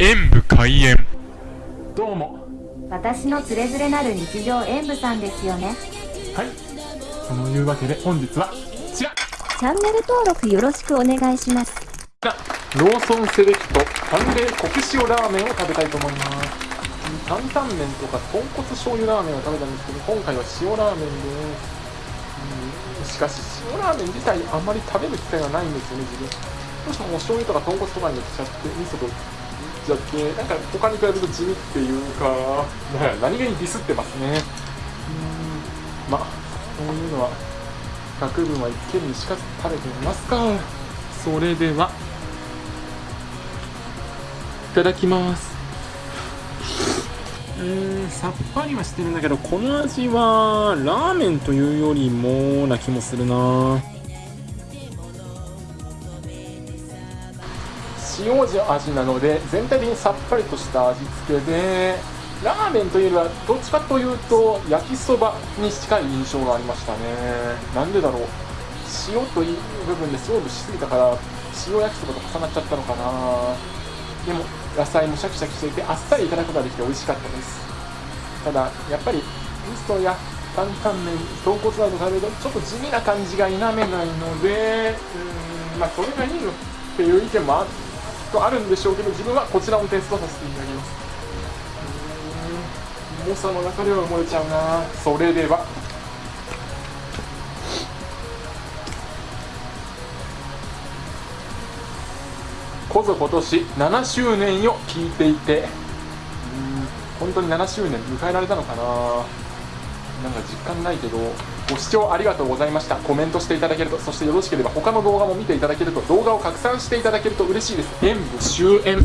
演武開演。どうも。私のつれづれなる日常演舞さんですよね。はい。そのいうわけで本日はこちら。チャンネル登録よろしくお願いします。ローソンセレクト淡麗コク塩ラーメンを食べたいと思います。担々麺とか豚骨醤油ラーメンを食べたんですけど今回は塩ラーメンです、うん、しかし塩ラーメン自体あんまり食べる機会がないんですよね自分。どうしてももう醤油とか豚骨とかに寄っちゃって味噌とじゃってなんか他に比べると地味っていうか何気にディスってますね。うん。まあそういうのは学部は一見にしか食べてみますか。それではいただきます。うーんさっぱりはしてるんだけどこの味はラーメンというよりもな気もするな塩味なので全体的にさっぱりとした味付けでラーメンというよりはどっちかというと焼きそばに近い印象がありましたね。なんでだろう。塩という部分で勝負しすぎたから塩焼きそばと重なっちゃったのかな。でも野菜もシャキシャキしていてあっさりいただくことができて美味しかったです。ただやっぱり味噌や担々麺豚骨など食べるとちょっと地味な感じが否めないのでうんまあそれがいいのっていう意見もあっとあるんでしょうけど自分はこちらをテストさせていただきます。重さの中では埋もれちゃうな。それでは。こぞ今年7周年を聞いていて本当に7周年迎えられたのかな。実感ないけどご視聴ありがとうございました。コメントしていただけるとそしてよろしければ他の動画も見ていただけると動画を拡散していただけると嬉しいです。演武終演。